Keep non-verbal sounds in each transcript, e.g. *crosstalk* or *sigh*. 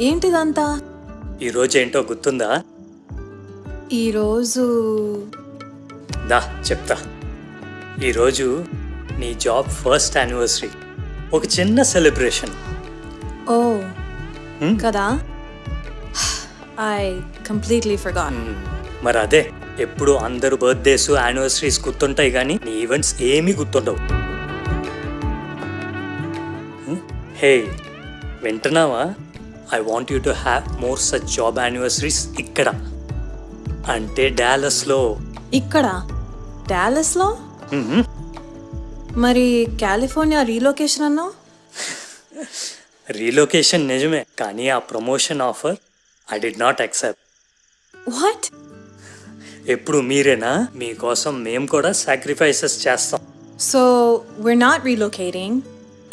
ఏంటిదంతా? ఈరోజు ఏంటో గుర్తుందా? ఈరోజు దా చెప్తా. ఈరోజు నీ జాబ్ ఫస్ట్ యానివర్సరీ. ఒక చిన్న సెలబ్రేషన్. ఓ? కదా? ఐ కంప్లీట్లీ ఫర్గాట్ మరి అదే ఎప్పుడు అందరు బర్త్డేస్ యానివర్సరీస్ గుర్తుంటాయి కానీ నీ ఈవెంట్స్ ఏమీ గుర్తుండవు. హే వింటున్నావా? I want you to have more such job anniversaries ఇక్కడ. అంటే డాలస్లో ఇక్కడ? డాలస్లో మరి కాలిఫోర్నియా రీలొకేషన్ అన్నావు? *laughs* రీలొకేషన్ నిజమే కానీ ఆ promotion offer I did not accept what ఎప్పుడు మీరేనా? మీకోసం మేము కూడా సాక్రిఫైసెస్ చేస్తాం. So we're not relocating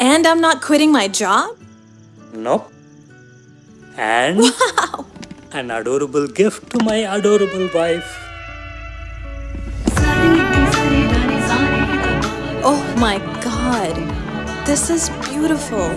and I'm not quitting my job? No and an adorable gift to my adorable wife. Oh my god. This is beautiful.